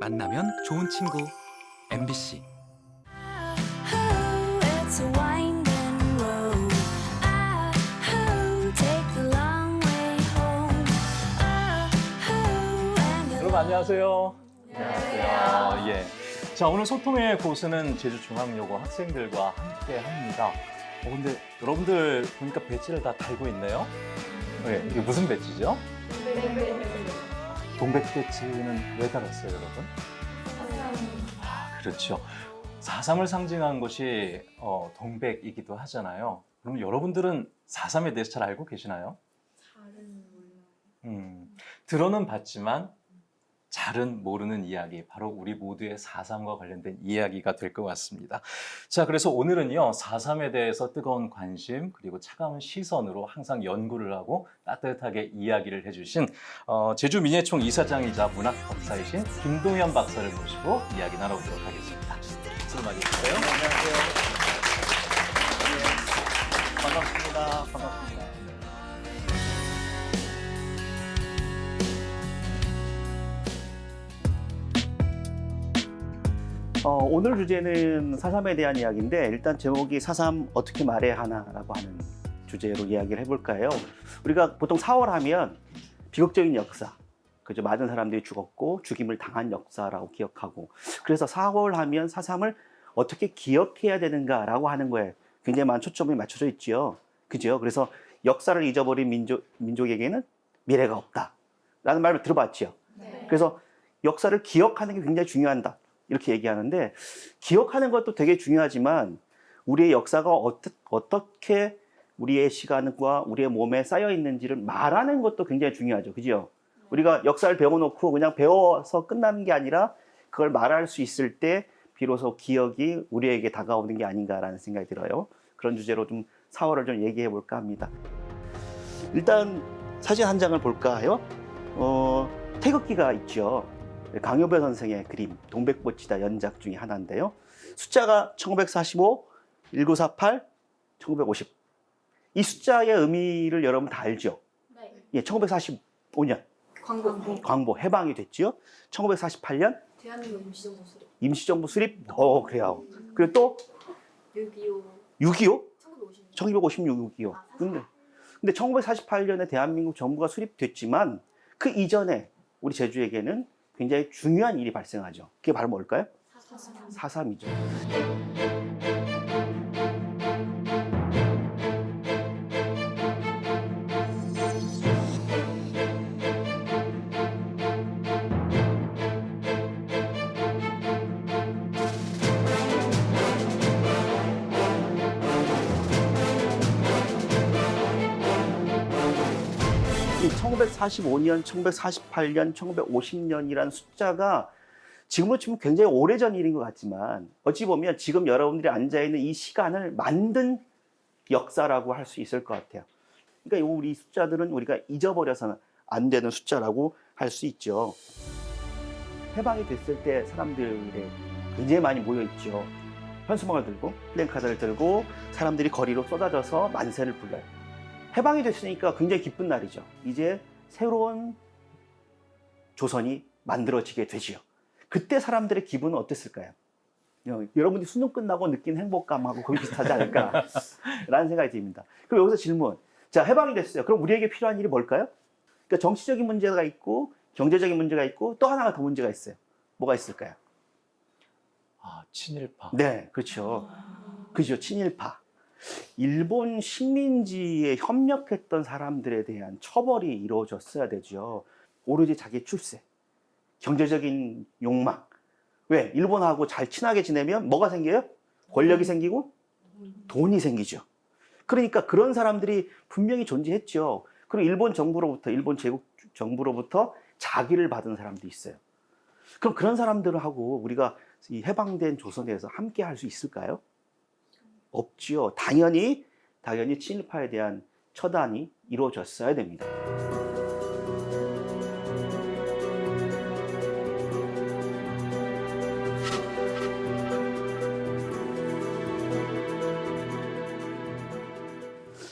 만나면 좋은 친구 MBC 여러분 안녕하세요. 안녕하세요. 예. 자 오늘 소통의 고수는 제주중앙여고 학생들과 함께 합니다. 어, 근데 여러분들 보니까 배지를 다 달고 있네요. 네, 이게 무슨 배지죠? 동백 배지는 왜 달았어요, 여러분? 아, 그렇죠. 사삼을 상징한 것이 어, 동백이기도 하잖아요. 그럼 여러분들은 사삼에 대해서 잘 알고 계시나요? 음, 들어는 봤지만 잘은 모르는 이야기, 바로 우리 모두의 4.3과 관련된 이야기가 될 것 같습니다. 자, 그래서 오늘은요, 4.3에 대해서 뜨거운 관심, 그리고 차가운 시선으로 항상 연구를 하고 따뜻하게 이야기를 해주신 어, 제주민예총 이사장이자 문학 박사이신 김동현 박사를 모시고 이야기 나눠보도록 하겠습니다. 박수 좀 해주세요. 안녕하세요. 네, 반갑습니다. 반갑습니다. 어, 오늘 주제는 사삼에 대한 이야기인데 일단 제목이 사삼 어떻게 말해야 하나라고 하는 주제로 이야기를 해볼까요? 우리가 보통 4월 하면 비극적인 역사, 그죠? 많은 사람들이 죽었고 죽임을 당한 역사라고 기억하고 그래서 4월 하면 사삼을 어떻게 기억해야 되는가라고 하는 거에 굉장히 많은 초점이 맞춰져 있지요. 그죠? 그래서 역사를 잊어버린 민족, 민족에게는 미래가 없다. 라는 말을 들어봤지요. 그래서 역사를 기억하는 게 굉장히 중요하다. 이렇게 얘기하는데 기억하는 것도 되게 중요하지만 우리의 역사가 어떠, 어떻게 우리의 시간과 우리의 몸에 쌓여 있는지를 말하는 것도 굉장히 중요하죠. 그죠? 우리가 역사를 배워놓고 그냥 배워서 끝나는 게 아니라 그걸 말할 수 있을 때 비로소 기억이 우리에게 다가오는 게 아닌가라는 생각이 들어요. 그런 주제로 좀 4월을 좀 얘기해 볼까 합니다. 일단 사진 한 장을 볼까요? 어, 태극기가 있죠. 강효배 선생의 그림 동백꽃이다 연작 중에 하나인데요. 숫자가 1945, 1948, 1950. 이 숫자의 의미를 여러분 다 알죠? 네. 예, 1945년 광고. 광복 해방이 됐지요. 1948년 대한민국 임시정부 수립. 임시정부 수립. 어, 그래요. 그리고 또 6.25. 6.25, 1950년. 1956, 6.25. 근데 근데 1948년에 대한민국 정부가 수립됐지만 그 이전에 우리 제주에게는 굉장히 중요한 일이 발생하죠. 그게 바로 뭘까요? 사삼. 4.3이죠. 1945년, 1948년, 1950년이라는 숫자가 지금으로 치면 굉장히 오래전 일인 것 같지만 어찌 보면 지금 여러분들이 앉아있는 이 시간을 만든 역사라고 할 수 있을 것 같아요. 그러니까 이 우리 숫자들은 우리가 잊어버려서는 안 되는 숫자라고 할 수 있죠. 해방이 됐을 때 사람들이 굉장히 많이 모여있죠. 현수막을 들고 플랜카드를 들고 사람들이 거리로 쏟아져서 만세를 불러요. 해방이 됐으니까 굉장히 기쁜 날이죠. 이제 새로운 조선이 만들어지게 되지요. 그때 사람들의 기분은 어땠을까요? 어, 여러분이 수능 끝나고 느낀 행복감하고 거의 비슷하지 않을까 라는 생각이 듭니다. 그럼 여기서 질문. 자, 해방이 됐어요. 그럼 우리에게 필요한 일이 뭘까요? 그러니까 정치적인 문제가 있고 경제적인 문제가 있고 또 하나가 더 문제가 있어요. 뭐가 있을까요? 아, 친일파. 네, 그렇죠. 그죠, 친일파. 일본 식민지에 협력했던 사람들에 대한 처벌이 이루어졌어야 되죠. 오로지 자기 출세, 경제적인 욕망. 왜? 일본하고 잘 친하게 지내면 뭐가 생겨요? 권력이 생기고 돈이 생기죠. 그러니까 그런 사람들이 분명히 존재했죠. 그리고 일본 정부로부터, 일본 제국 정부로부터 자기를 받은 사람도 있어요. 그럼 그런 사람들하고 우리가 이 해방된 조선에서 함께 할 수 있을까요? 없지요. 당연히 당연히 친일파에 대한 처단이 이루어졌어야 됩니다.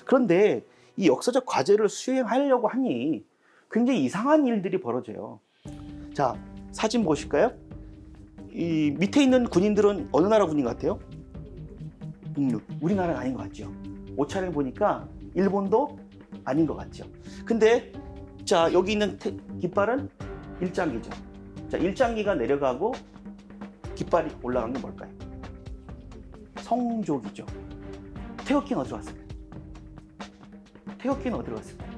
그런데 이 역사적 과제를 수행하려고 하니 굉장히 이상한 일들이 벌어져요. 자, 사진 보실까요? 이 밑에 있는 군인들은 어느 나라 군인 같아요? 북루. 우리나라는 아닌 것 같죠. 옷차림 보니까 일본도 아닌 것 같죠. 근데 자 여기 있는 태- 깃발은 일장기죠. 자 일장기가 내려가고 깃발이 올라간 게 뭘까요? 성족이죠. 태극기는 어디로 갔을까요? 태극기는 어디로 갔을까요?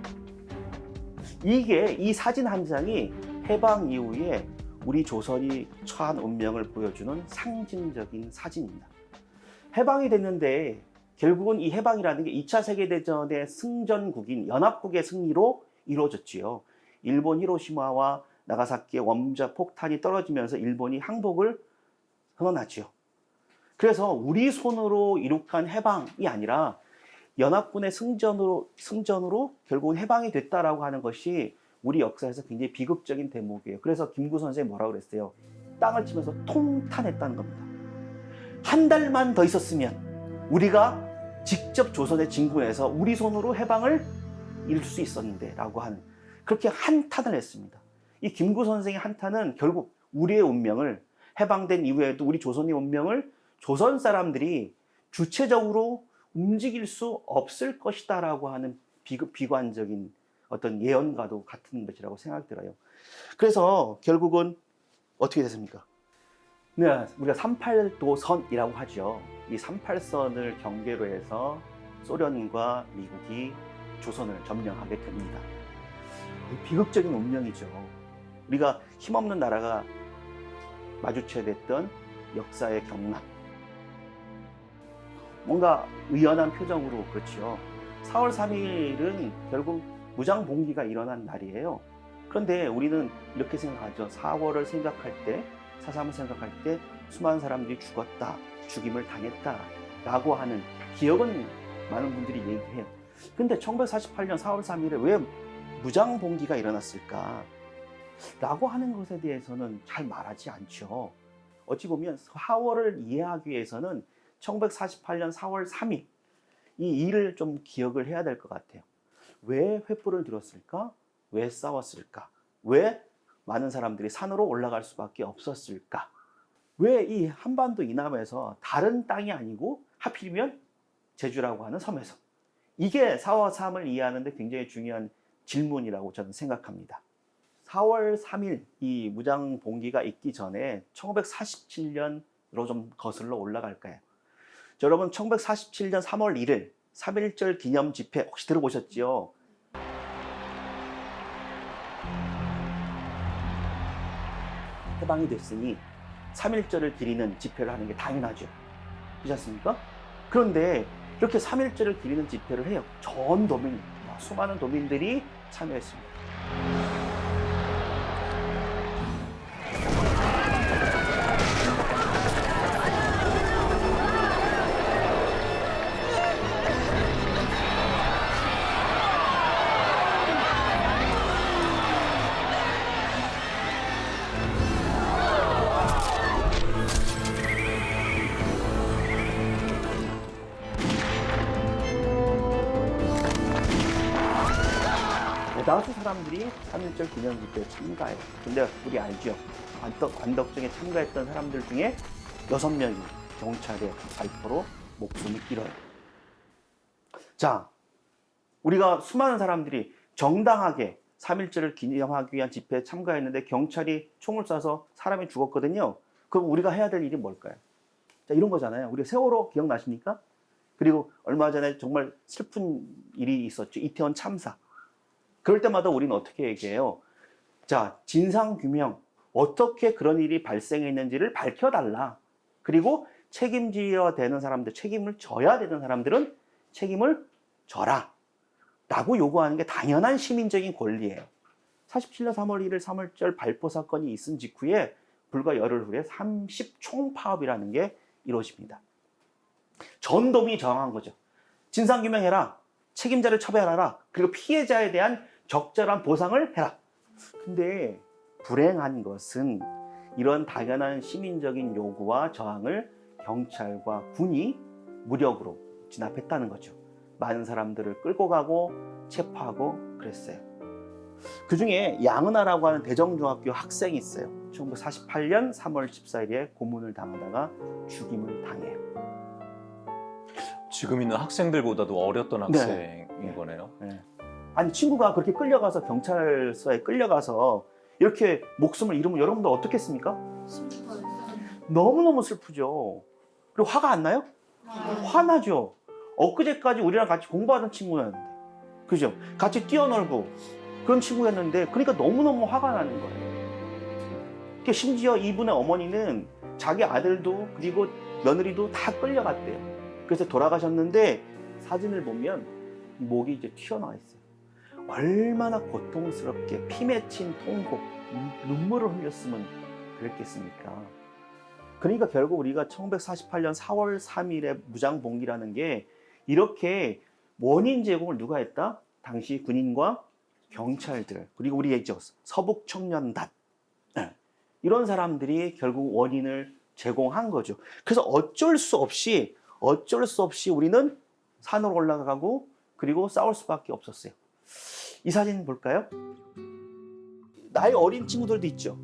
이게 이 사진 한 장이 해방 이후에 우리 조선이 처한 운명을 보여주는 상징적인 사진입니다. 해방이 됐는데 결국은 이 해방이라는 게 2차 세계대전의 승전국인 연합국의 승리로 이루어졌지요. 일본 히로시마와 나가사키의 원자 폭탄이 떨어지면서 일본이 항복을 선언하지요. 그래서 우리 손으로 이룩한 해방이 아니라 연합군의 승전으로 승전으로 결국은 해방이 됐다라고 하는 것이 우리 역사에서 굉장히 비극적인 대목이에요. 그래서 김구 선생이 뭐라고 그랬어요? 땅을 치면서 통탄했다는 겁니다. 한 달만 더 있었으면 우리가 직접 조선에 진군해서 우리 손으로 해방을 이룰 수 있었는데 라고 하는 그렇게 한탄을 했습니다. 이 김구 선생의 한탄은 결국 우리의 운명을 해방된 이후에도 우리 조선의 운명을 조선 사람들이 주체적으로 움직일 수 없을 것이다 라고 하는 비극, 비관적인 어떤 예언과도 같은 것이라고 생각이 들어요. 그래서 결국은 어떻게 됐습니까? 네, 우리가 38도선이라고 하죠. 이 38선을 경계로 해서 소련과 미국이 조선을 점령하게 됩니다. 비극적인 운명이죠. 우리가 힘없는 나라가 마주쳐야 됐던 역사의 경락. 뭔가 의연한 표정으로 그렇죠. 4월 3일은 결국 무장 봉기가 일어난 날이에요. 그런데 우리는 이렇게 생각하죠. 4월을 생각할 때, 4.3을 생각할 때 수많은 사람들이 죽었다, 죽임을 당했다 라고 하는 기억은 많은 분들이 얘기해요. 근데 1948년 4월 3일에 왜 무장 봉기가 일어났을까? 라고 하는 것에 대해서는 잘 말하지 않죠. 어찌 보면 4월을 이해하기 위해서는 1948년 4월 3일 이 일을 좀 기억을 해야 될 것 같아요. 왜 횃불을 들었을까? 왜 싸웠을까? 왜 많은 사람들이 산으로 올라갈 수밖에 없었을까? 왜 이 한반도 이남에서 다른 땅이 아니고 하필이면 제주라고 하는 섬에서 이게 4월 3을 이해하는 데 굉장히 중요한 질문이라고 저는 생각합니다. 4월 3일 이 무장 봉기가 있기 전에 1947년으로 좀 거슬러 올라갈까요? 자, 여러분 1947년 3월 1일 3.1절 기념 집회 혹시 들어보셨지요? 해방이 됐으니 3.1절을 기리는 집회를 하는 게 당연하죠. 그렇지 않습니까? 그런데 이렇게 3.1절을 기리는 집회를 해요. 전 도민, 수많은 도민들이 참여했습니다. 3.1절 기념 집회에 참가해요. 근데 우리 알죠? 관덕, 관덕정에 참가했던 사람들 중에 6명이 경찰의 발포로 목숨을 잃어요. 자, 우리가 수많은 사람들이 정당하게 3.1절을 기념하기 위한 집회에 참가했는데 경찰이 총을 쏴서 사람이 죽었거든요. 그럼 우리가 해야 될 일이 뭘까요? 자, 이런 거잖아요. 우리 세월호 기억나십니까? 그리고 얼마 전에 정말 슬픈 일이 있었죠. 이태원 참사. 그럴 때마다 우리는 어떻게 얘기해요? 자, 진상규명. 어떻게 그런 일이 발생했는지를 밝혀달라. 그리고 책임져야 되는 사람들, 책임을 져야 되는 사람들은 책임을 져라. 라고 요구하는 게 당연한 시민적인 권리예요. 47년 3월 1일 3월절 발포 사건이 있은 직후에 불과 열흘 후에 30총 파업이라는 게 이루어집니다. 전dom이 정한 거죠. 진상규명해라. 책임자를 처벌하라. 그리고 피해자에 대한 적절한 보상을 해라. 근데 불행한 것은 이런 당연한 시민적인 요구와 저항을 경찰과 군이 무력으로 진압했다는 거죠. 많은 사람들을 끌고 가고 체포하고 그랬어요. 그 중에 양은아라고 하는 대정중학교 학생이 있어요. 1948년 3월 14일에 고문을 당하다가 죽임을 당해요. 지금 있는 학생들보다도 어렸던 네. 학생인 거네요. 아니 친구가 그렇게 끌려가서 경찰서에 끌려가서 이렇게 목숨을 잃으면 여러분들 어떻겠습니까? 너무너무 슬프죠. 그리고 화가 안 나요? 화나죠. 엊그제까지 우리랑 같이 공부하던 친구였는데, 그죠? 같이 뛰어놀고 그런 친구였는데, 그러니까 너무너무 화가 나는 거예요. 그 심지어 이분의 어머니는 자기 아들도 그리고 며느리도 다 끌려갔대요. 그래서 돌아가셨는데 사진을 보면 목이 이제 튀어나와 있어요. 얼마나 고통스럽게 피 맺힌 통곡, 눈- 눈물을 흘렸으면 그랬겠습니까? 그러니까 결국 우리가 1948년 4월 3일에 무장봉기라는 게 이렇게 원인 제공을 누가 했다? 당시 군인과 경찰들 그리고 우리 얘기죠 서북 청년단 예. 이런 사람들이 결국 원인을 제공한 거죠. 그래서 어쩔 수 없이 어쩔 수 없이 우리는 산으로 올라가고 그리고 싸울 수밖에 없었어요. 이 사진 볼까요? 나이 어린 친구들도 있죠.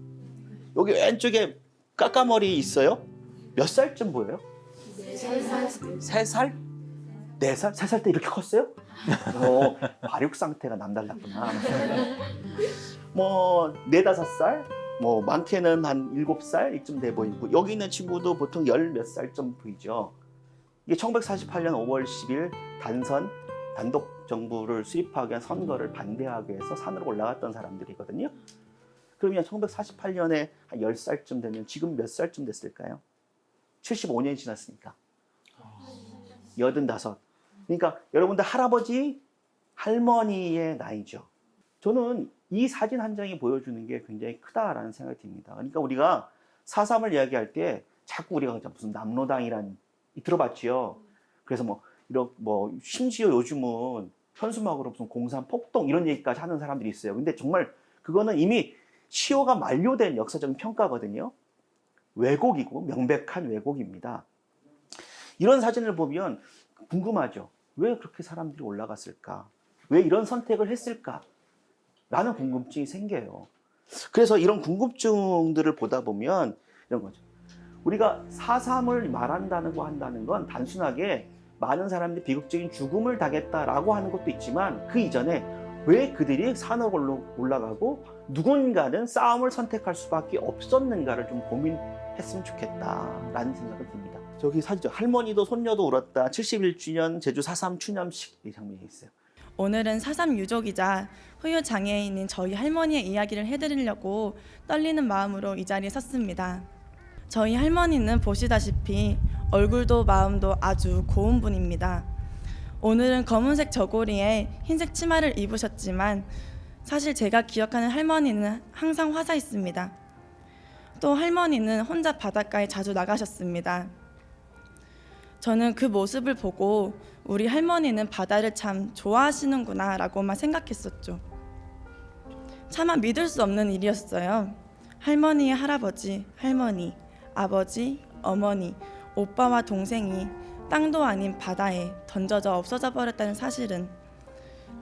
여기 왼쪽에 까까머리 있어요? 몇 살쯤 보여요? 세 살? 네 살? 세 살 때 이렇게 컸어요? 어, 발육 상태가 남달랐구나. 뭐, 네 다섯 살? 뭐, 많게는 한 일곱 살 이쯤 돼 보이고, 여기 있는 친구도 보통 열 몇 살쯤 보이죠. 이게 1948년 5월 10일 단선, 단독 정부를 수립하기 위한 선거를 반대하기 위해서 산으로 올라갔던 사람들이거든요. 그러면 1948년에 한 10살쯤 되면 지금 몇 살쯤 됐을까요? 75년이 지났으니까. 85. 그러니까 여러분들 할아버지, 할머니의 나이죠. 저는 이 사진 한 장이 보여주는 게 굉장히 크다라는 생각이 듭니다. 그러니까 우리가 사삼을 이야기할 때 자꾸 우리가 무슨 남로당이란 들어봤지요. 그래서 뭐 이런 뭐 심지어 요즘은 현수막으로 무슨 공산 폭동 이런 얘기까지 하는 사람들이 있어요. 근데 정말 그거는 이미 시효가 만료된 역사적인 평가거든요. 왜곡이고 명백한 왜곡입니다. 이런 사진을 보면 궁금하죠. 왜 그렇게 사람들이 올라갔을까? 왜 이런 선택을 했을까? 라는 궁금증이 생겨요. 그래서 이런 궁금증들을 보다 보면 이런 거죠. 우리가 사삼을 말한다는 거 한다는 건 단순하게 많은 사람들이 비극적인 죽음을 당했다라고 하는 것도 있지만 그 이전에 왜 그들이 산으로 올라가고 누군가는 싸움을 선택할 수밖에 없었는가를 좀 고민했으면 좋겠다라는 생각이 듭니다. 저기 사진죠. 할머니도 손녀도 울었다. 71주년 제주 4.3 추념식 이 장면이 있어요. 오늘은 사삼 유족이자 후유 장애인인 저희 할머니의 이야기를 해드리려고 떨리는 마음으로 이 자리에 섰습니다. 저희 할머니는 보시다시피 얼굴도 마음도 아주 고운 분입니다. 오늘은 검은색 저고리에 흰색 치마를 입으셨지만 사실 제가 기억하는 할머니는 항상 화사 있습니다. 또 할머니는 혼자 바닷가에 자주 나가셨습니다. 저는 그 모습을 보고 우리 할머니는 바다를 참 좋아하시는구나 라고만 생각했었죠. 차마 믿을 수 없는 일이었어요. 할머니의 할아버지, 할머니, 아버지, 어머니, 오빠와 동생이 땅도 아닌 바다에 던져져 없어져 버렸다는 사실은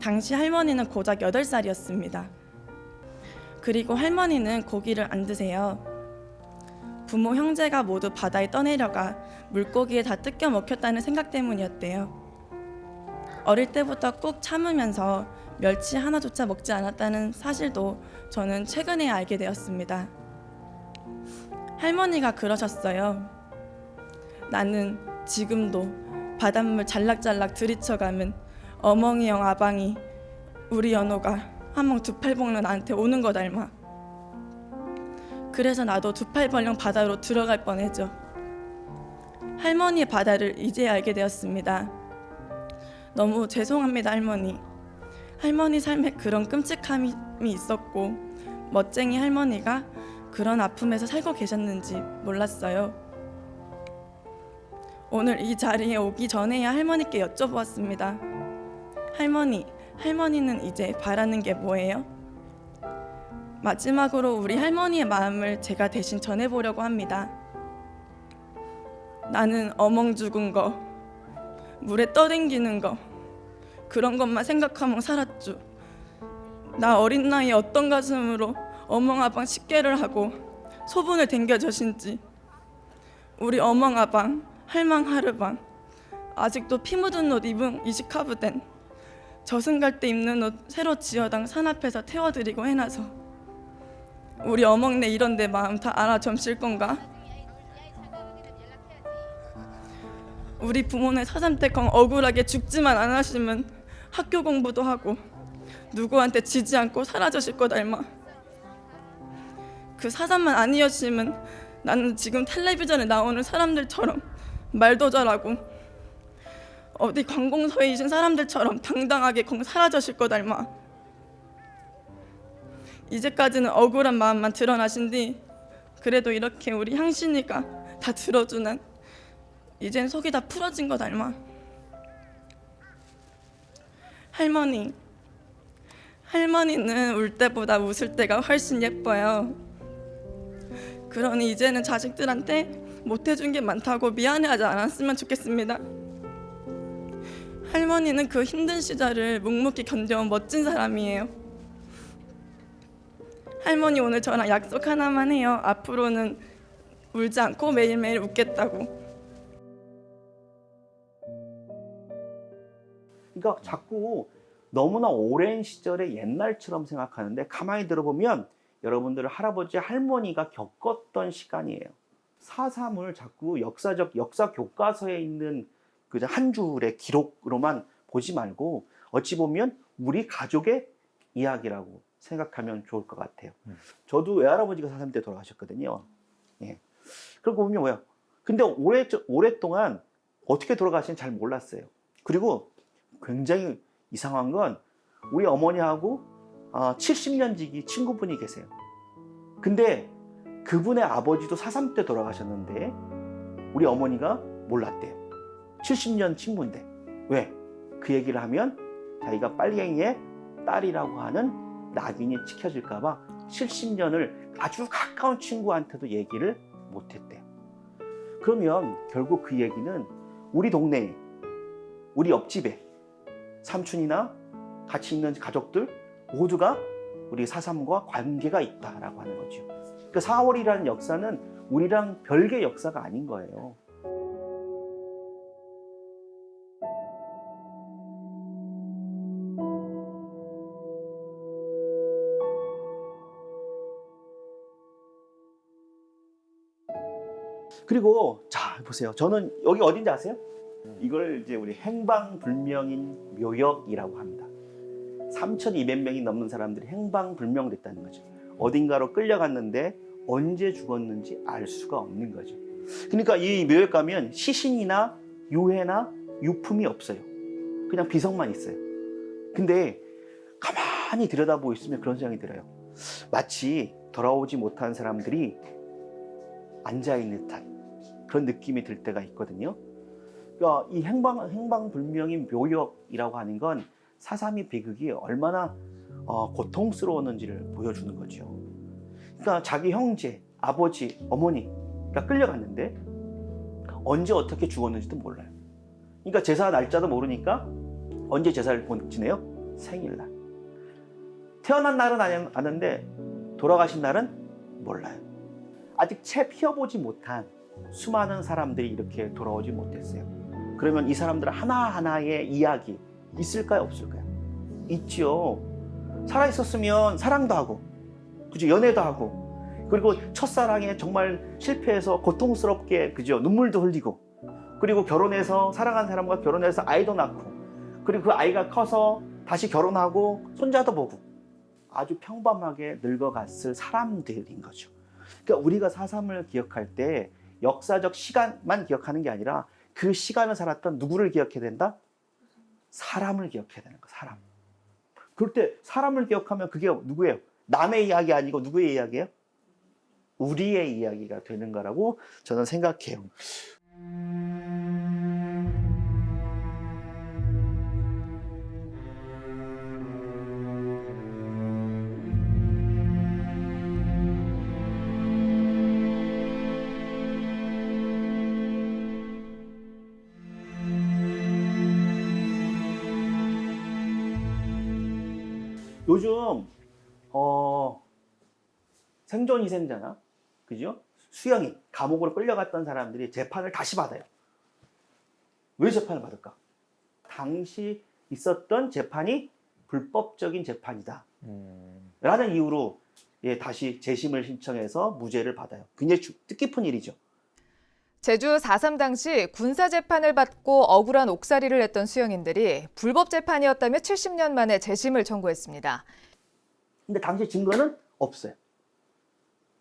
당시 할머니는 고작 8살이었습니다. 그리고 할머니는 고기를 안 드세요. 부모 형제가 모두 바다에 떠내려가 물고기에 다 뜯겨 먹혔다는 생각 때문이었대요. 어릴 때부터 꾹 참으면서 멸치 하나조차 먹지 않았다는 사실도 저는 최근에 알게 되었습니다. 할머니가 그러셨어요. 나는 지금도 바닷물 잘락잘락 들이쳐가면 어멍이 형 아방이 우리 연호가 한멍 두팔 먹는 나한테 오는 거 닮아. 그래서 나도 두 팔 벌렁 바다로 들어갈 뻔했죠. 할머니의 바다를 이제 알게 되었습니다. 너무 죄송합니다, 할머니. 할머니 삶에 그런 끔찍함이 있었고 멋쟁이 할머니가 그런 아픔에서 살고 계셨는지 몰랐어요. 오늘 이 자리에 오기 전에야 할머니께 여쭤보았습니다. 할머니, 할머니는 이제 바라는 게 뭐예요? 마지막으로 우리 할머니의 마음을 제가 대신 전해보려고 합니다. 나는 어멍 죽은 거, 물에 떠댕기는 거, 그런 것만 생각하며 살았죠. 나 어린 나이에 어떤 가슴으로 어멍아방 식계를 하고 소분을 댕겨주신지. 우리 어멍아방 할망하르방 아직도 피 묻은 옷 입은 이시카부된 저승 갈 때 입는 옷 새로 지어당 산 앞에서 태워드리고 해놔서. 우리 어멍네 이런 내 마음 다 알아 점실 건가? 우리 부모네 사삼 때컹 억울하게 죽지만 안 하시면 학교 공부도 하고 누구한테 지지 않고 사라지실 것 닮아 그 사삼만 아니었으면 나는 지금 텔레비전에 나오는 사람들처럼 말도 잘하고 어디 관공서에 계신 사람들처럼 당당하게 콩 사라졌을 것 닮아 이제까지는 억울한 마음만 드러나신 뒤 그래도 이렇게 우리 향신이가 다 들어주는 이젠 속이 다 풀어진 것 닮아 할머니. 할머니는 울 때보다 웃을 때가 훨씬 예뻐요 그러니 이제는 자식들한테 못해준 게 많다고 미안해하지 않았으면 좋겠습니다. 할머니는 그 힘든 시절을 묵묵히 견뎌온 멋진 사람이에요. 할머니 오늘 저랑 약속 하나만 해요. 앞으로는 울지 않고 매일매일 웃겠다고. 그러니까 자꾸 너무나 오랜 시절의 옛날처럼 생각하는데 가만히 들어보면 여러분들 할아버지 할머니가 겪었던 시간이에요. 사삼을 자꾸 역사적 역사 교과서에 있는 그한 줄의 기록으로만 보지 말고 어찌 보면 우리 가족의 이야기라고 생각하면 좋을 것 같아요. 음. 저도 외할아버지가 사삼 때 돌아가셨거든요. 예. 그러고 보면 뭐야? 근데 오래 오랫동안 어떻게 돌아가시는지 잘 몰랐어요. 그리고 굉장히 이상한 건 우리 어머니하고 아, 70년 지기 친구분이 계세요. 근데 그분의 아버지도 사삼 때 돌아가셨는데 우리 어머니가 몰랐대요. 70년 친구인데 왜? 그 얘기를 하면 자기가 빨갱이의 딸이라고 하는 낙인이 찍혀질까 봐 70년을 아주 가까운 친구한테도 얘기를 못했대요. 그러면 결국 그 얘기는 우리 동네에 우리 옆집에 삼촌이나 같이 있는 가족들 모두가 우리 사삼과 관계가 있다라고 하는 거죠. 그 4월이라는 역사는 우리랑 별개 역사가 아닌 거예요. 그리고 자 보세요. 저는 여기 어딘지 아세요? 이걸 이제 우리 행방불명인 묘역이라고 합니다. 3,200명이 넘는 사람들이 행방불명됐다는 거죠. 어딘가로 끌려갔는데 언제 죽었는지 알 수가 없는 거죠. 그러니까 이 묘역 가면 시신이나 유해나 유품이 없어요. 그냥 비석만 있어요. 근데 가만히 들여다보고 있으면 그런 생각이 들어요. 마치 돌아오지 못한 사람들이 앉아있는 듯한 그런 느낌이 들 때가 있거든요. 그러니까 이 행방, 행방불명인 묘역이라고 하는 건 사삼이 비극이 얼마나 어, 고통스러웠는지를 보여주는 거죠. 그러니까 자기 형제, 아버지, 어머니가 끌려갔는데 언제 어떻게 죽었는지도 몰라요. 그러니까 제사 날짜도 모르니까 언제 제사를 본- 지내요? 생일날. 태어난 날은 아는- 아는데 돌아가신 날은 몰라요. 아직 채 피어보지 못한 수많은 사람들이 이렇게 돌아오지 못했어요. 그러면 이 사람들 하나하나의 이야기 있을까요? 없을까요? 있지요. 살아있었으면 사랑도 하고, 그죠? 연애도 하고, 그리고 첫사랑에 정말 실패해서 고통스럽게, 그죠? 눈물도 흘리고, 그리고 결혼해서, 사랑한 사람과 결혼해서 아이도 낳고, 그리고 그 아이가 커서 다시 결혼하고, 손자도 보고, 아주 평범하게 늙어갔을 사람들인 거죠. 그러니까 우리가 사삼을 기억할 때 역사적 시간만 기억하는 게 아니라 그 시간을 살았던 누구를 기억해야 된다? 사람을 기억해야 되는 거, 사람. 그럴 때 사람을 기억하면 그게 누구예요? 남의 이야기 아니고 누구의 이야기예요? 우리의 이야기가 되는 거라고 저는 생각해요. 요즘 어, 생존 희생자나 그죠? 수영이 감옥으로 끌려갔던 사람들이 재판을 다시 받아요. 왜 재판을 받을까? 당시 있었던 재판이 불법적인 재판이다. 라는 이유로 예, 다시 재심을 신청해서 무죄를 받아요. 굉장히 주- 뜻깊은 일이죠. 제주 4.3 당시 군사 재판을 받고 억울한 옥살이를 했던 수영인들이 불법 재판이었다며 70년 만에 재심을 청구했습니다. 근데 당시 증거는 없어요.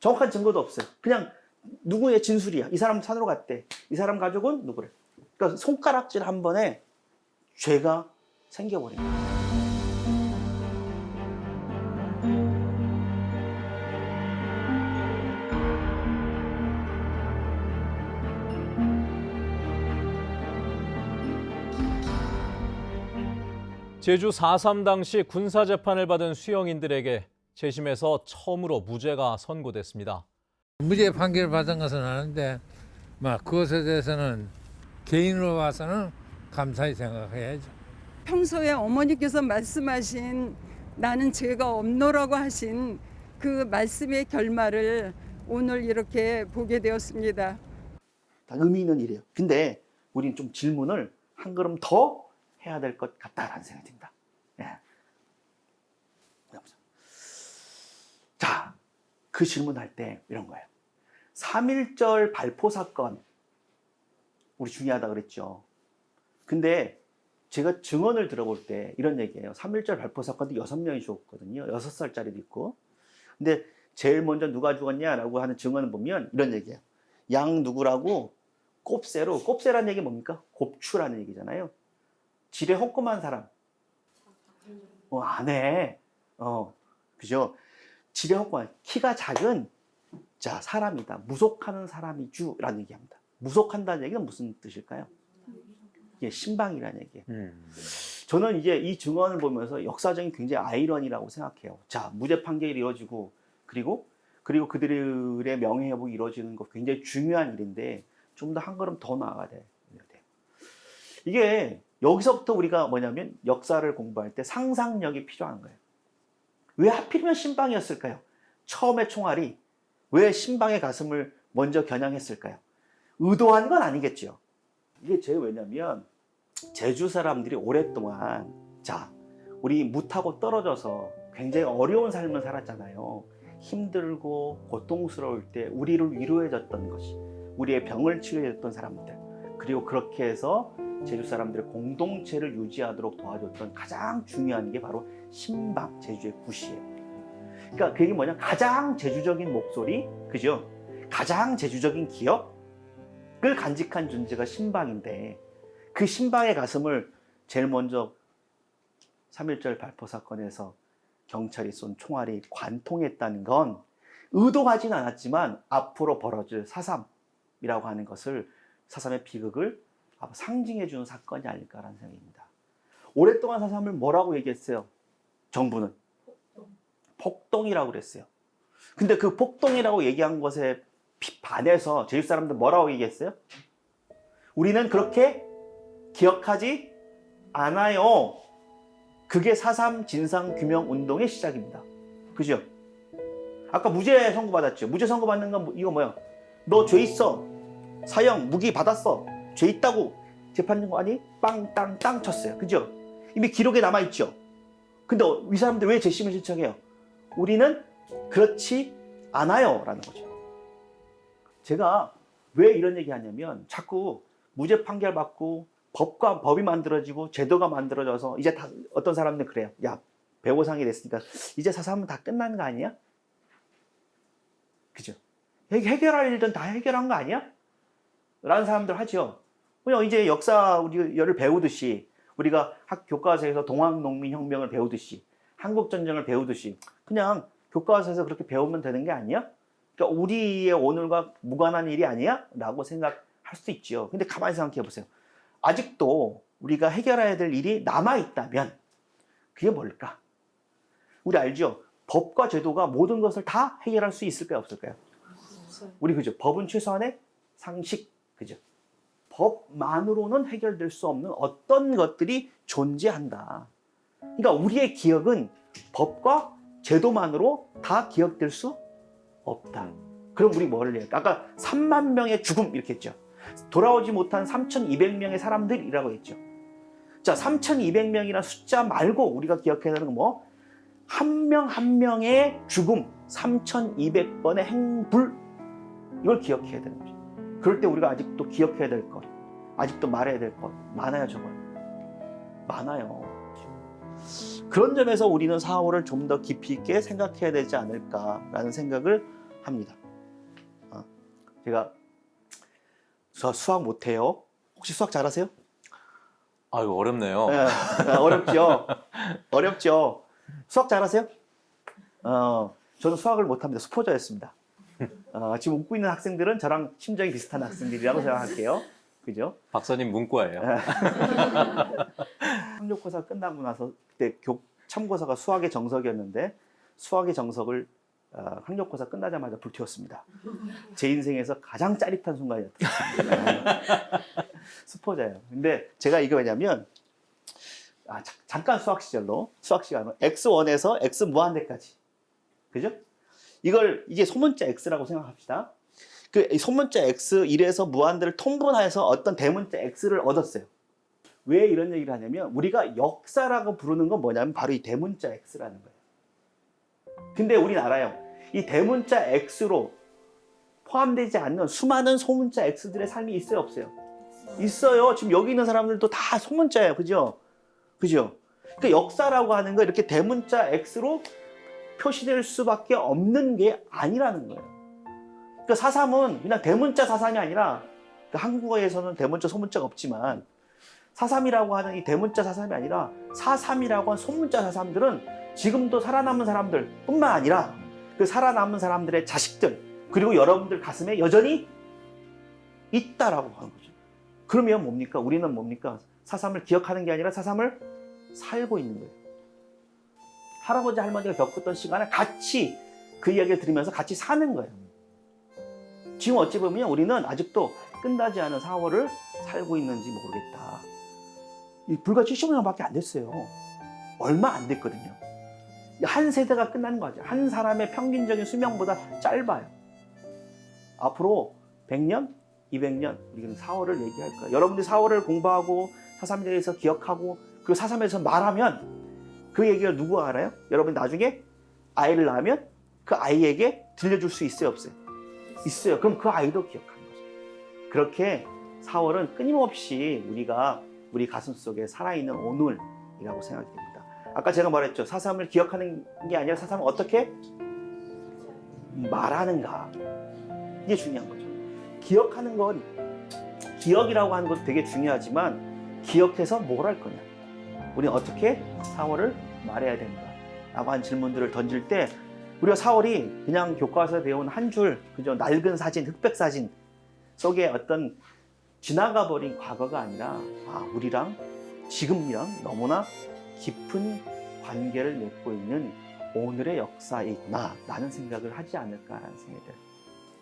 정확한 증거도 없어요. 그냥 누구의 진술이야. 이 사람 산으로 갔대. 이 사람 가족은 누구래. 그러니까 손가락질 한 번에 죄가 생겨버린 거예요. 제주 4.3 당시 군사재판을 받은 수영인들에게 재심에서 처음으로 무죄가 선고됐습니다. 무죄 판결을 받은 것은 아는데 막 그것에 대해서는 개인으로 봐서는 감사히 생각해야죠. 평소에 어머니께서 말씀하신 나는 죄가 없노라고 하신 그 말씀의 결말을 오늘 이렇게 보게 되었습니다. 다 의미 있는 일이에요. 근데 우리는 좀 질문을 한 걸음 더 해야 될 것 같다라는 생각이 듭니다. 예. 보자. 자, 그 질문할 때 이런 거예요. 3.1절 발포 사건, 우리 중요하다 그랬죠. 근데 제가 증언을 들어볼 때 이런 얘기예요. 3.1절 발포 사건도 6명이 죽었거든요. 6살짜리도 있고. 근데 제일 먼저 누가 죽었냐라고 하는 증언을 보면 이런 얘기예요. 양 누구라고 꼽새로 꼽새라는 얘기 뭡니까? 곱추라는 얘기잖아요. 지레 헛꼼한 사람. 어, 안 해. 어, 그죠? 헛꼼한 키가 작은 자 사람이다. 무속하는 사람이주 라는 얘기합니다. 무속한다는 얘기는 무슨 뜻일까요? 이게 신방이라는 얘기예요. 저는 이제 이 증언을 보면서 역사적인 굉장히 아이러니라고 생각해요. 자, 무죄 판결이 이루어지고 그리고 그리고 그들의 명예회복이 이루어지는 거 굉장히 중요한 일인데 좀 더 한 걸음 더 나아가야 돼요. 이게 여기서부터 우리가 뭐냐면 역사를 공부할 때 상상력이 필요한 거예요. 왜 하필이면 신방이었을까요? 처음에 총알이 왜 신방의 가슴을 먼저 겨냥했을까요? 의도한 건 아니겠죠. 이게 제 왜냐면 제주 사람들이 오랫동안 자 우리 무타고 떨어져서 굉장히 어려운 삶을 살았잖아요. 힘들고 고통스러울 때 우리를 위로해줬던 것이 우리의 병을 치료해줬던 사람들 그리고 그렇게 해서 제주 사람들의 공동체를 유지하도록 도와줬던 가장 중요한 게 바로 신방 제주의 굿이에요. 그러니까 그게 뭐냐 가장 제주적인 목소리 그죠? 가장 제주적인 기억을 간직한 존재가 신방인데 그 신방의 가슴을 제일 먼저 3.1절 발포 사건에서 경찰이 쏜 총알이 관통했다는 건 의도하진 않았지만 앞으로 벌어질 사삼이라고 하는 것을 사삼의 비극을 상징해 주는 사건이 아닐까라는 생각입니다. 오랫동안 사삼을 뭐라고 얘기했어요? 정부는 폭동이라고 그랬어요. 근데 그 폭동이라고 얘기한 것에 비- 반해서 제주 사람들 뭐라고 얘기했어요? 우리는 그렇게 기억하지 않아요. 그게 4.3 진상규명운동의 시작입니다. 그죠? 아까 무죄 선고받았죠. 무죄 선고받는 건 뭐- 이거 뭐야? 너 죄 있어. 사형, 무기 받았어. 죄 있다고 재판관이 빵땅땅 쳤어요. 그죠? 이미 기록에 남아있죠. 근데 어, 이 사람들 왜 재심을 신청해요? 우리는 그렇지 않아요. 라는 거죠. 제가 왜 이런 얘기 하냐면 자꾸 무죄 판결 받고 법과 법이 만들어지고 제도가 만들어져서 이제 다 어떤 사람들은 그래요. 야 배고상이 됐으니까 이제 사삼은 다 끝난 거 아니야? 그죠? 해- 해결할 일은 다 해결한 거 아니야? 라는 사람들 하죠. 그냥 이제 역사 우리를 배우듯이 우리가 학 교과서에서 동학농민혁명을 배우듯이 한국전쟁을 배우듯이 그냥 교과서에서 그렇게 배우면 되는 게 아니야? 그러니까 우리의 오늘과 무관한 일이 아니야? 라고 생각할 수도 있죠. 근데 가만히 생각해 보세요. 아직도 우리가 해결해야 될 일이 남아있다면 그게 뭘까? 우리 알죠? 법과 제도가 모든 것을 다 해결할 수 있을까요? 없을까요? 우리 그죠? 법은 최소한의 상식, 그죠? 법만으로는 해결될 수 없는 어떤 것들이 존재한다. 그러니까 우리의 기억은 법과 제도만으로 다 기억될 수 없다. 그럼 우리 뭐를 해요? 아까 3만 명의 죽음 이렇게 했죠. 돌아오지 못한 3,200명의 사람들이라고 했죠. 자, 3,200명이라는 숫자 말고 우리가 기억해야 되는 건 뭐? 한 명한 명의 죽음, 3,200번의 행불 이걸 기억해야 되는 거죠. 그럴 때 우리가 아직도 기억해야 될 것, 아직도 말해야 될 것 많아요, 정말. 많아요. 그런 점에서 우리는 4월을 좀 더 깊이 있게 생각해야 되지 않을까라는 생각을 합니다. 어, 제가 저 수학 못해요. 혹시 수학 잘하세요? 아유 어렵네요. 네, 어렵죠. 어렵죠. 수학 잘하세요? 어, 저는 수학을 못합니다. 수포자였습니다. 어, 지금 웃고 있는 학생들은 저랑 심정이 비슷한 학생들이라고 생각할게요. 그죠? 박사님 문과예요. 학력고사 끝나고 나서 그때 교, 참고서가 수학의 정석이었는데 수학의 정석을 어, 학력고사 끝나자마자 불태웠습니다. 제 인생에서 가장 짜릿한 순간이었던 스포자예요. 근데 제가 이게 왜냐면 아, 자- 잠깐 수학 시절로 수학 시간은 x1에서 x 무한대까지 그죠? 이걸 이게 소문자 x라고 생각합시다. 그이 소문자 x 1에서 무한대를 통분해서 어떤 대문자 x를 얻었어요. 왜 이런 얘기를 하냐면 우리가 역사라고 부르는 건 뭐냐면 바로 이 대문자 x라는 거예요. 근데 우리는 알아요. 이 대문자 x로 포함되지 않는 수많은 소문자 x들의 삶이 있어요, 없어요? 있어요. 지금 여기 있는 사람들도 다 소문자예요. 그죠? 그죠? 그러니까 역사라고 하는 거 이렇게 대문자 x로 표시될 수밖에 없는 게 아니라는 거예요. 그러니까 사삼은 그냥 대문자 사삼이 아니라 그 한국어에서는 대문자 소문자가 없지만 사삼이라고 하는 이 대문자 사삼이 아니라 사삼이라고 한 소문자 사삼들은 지금도 살아남은 사람들 뿐만 아니라 그 살아남은 사람들의 자식들 그리고 여러분들 가슴에 여전히 있다라고 하는 거죠. 그러면 뭡니까? 우리는 뭡니까? 사삼을 기억하는 게 아니라 사삼을 살고 있는 거예요. 할아버지 할머니가 겪었던 시간을 같이 그 이야기를 들으면서 같이 사는 거예요. 지금 어찌 보면 우리는 아직도 끝나지 않은 4월을 살고 있는지 모르겠다. 이 불과 70년밖에 안 됐어요. 얼마 안 됐거든요. 한 세대가 끝난 거죠. 한 사람의 평균적인 수명보다 짧아요. 앞으로 100년, 200년 우리는 4월을 얘기할 거예요. 여러분들이 4월을 공부하고 사삼에 대해서 기억하고 그 사삼에서 말하면 그 얘기를 누가 알아요? 여러분 나중에 아이를 낳으면 그 아이에게 들려줄 수 있어요, 없어요? 있어요. 그럼 그 아이도 기억하는 거죠. 그렇게 4월은 끊임없이 우리가 우리 가슴 속에 살아있는 오늘이라고 생각이 됩니다. 아까 제가 말했죠. 사삼을 기억하는 게 아니라 사삼을 어떻게 말하는가. 이게 중요한 거죠. 기억하는 건 기억이라고 하는 것도 되게 중요하지만 기억해서 뭘 할 거냐. 우리는 어떻게 4월을 말해야 되는가. 라고 하는 질문들을 던질 때 우리가 4월이 그냥 교과서에 배운 한 줄, 그죠? 낡은 사진, 흑백 사진 속에 어떤 지나가 버린 과거가 아니라 아, 우리랑 지금이랑 너무나 깊은 관계를 맺고 있는 오늘의 역사이구나 라는 생각을 하지 않을까라는 생각이 들어요.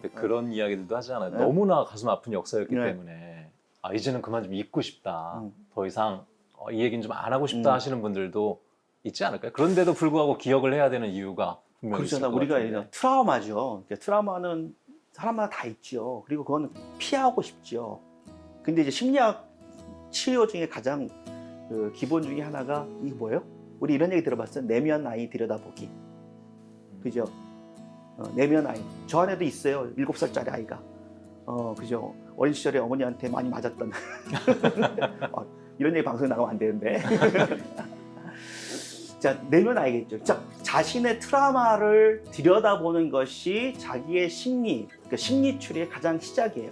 근데 그런 이야기들도 하잖아요. 네. 너무나 가슴 아픈 역사였기 네. 때문에 아 이제는 그만 좀 잊고 싶다. 음. 더 이상 어, 이 얘기는 좀 안 하고 싶다 음. 하시는 분들도 있지 않을까요? 그런데도 불구하고 기억을 해야 되는 이유가. 것 우리가. 이런 트라우마죠. 그러니까 트라우마는 사람마다 다 있죠. 그리고 그건 피하고 싶죠. 근데 이제 심리학 치료 중에 가장 그 기본 중에 하나가 이게 뭐예요? 우리 이런 얘기 들어봤어요. 내면 아이 들여다보기. 그죠? 어, 내면 아이. 저 안에도 있어요. 일곱 살짜리 아이가. 어, 그죠? 어린 시절에 어머니한테 많이 맞았던. 어, 이런 얘기 방송에 나가면 안 되는데. 자, 내면 알겠죠. 자, 자신의 트라우마를 들여다보는 것이 자기의 심리, 그러니까 심리 추리의 가장 시작이에요.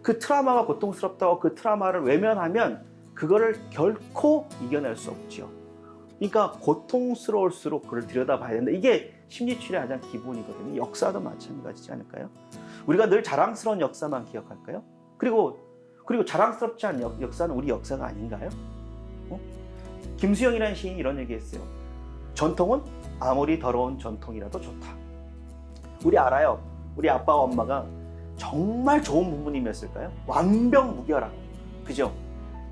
그 트라우마가 고통스럽다고 그 트라우마를 외면하면 그거를 결코 이겨낼 수 없죠. 그러니까 고통스러울수록 그걸 들여다봐야 된다. 이게 심리 추리의 가장 기본이거든요. 역사도 마찬가지지 않을까요? 우리가 늘 자랑스러운 역사만 기억할까요? 그리고 그리고 자랑스럽지 않은 역, 역사는 우리 역사가 아닌가요? 어? 김수영이라는 시인이 이런 얘기했어요. 전통은 아무리 더러운 전통이라도 좋다. 우리 알아요. 우리 아빠와 엄마가 정말 좋은 부모님이었을까요? 완벽무결한. 그죠?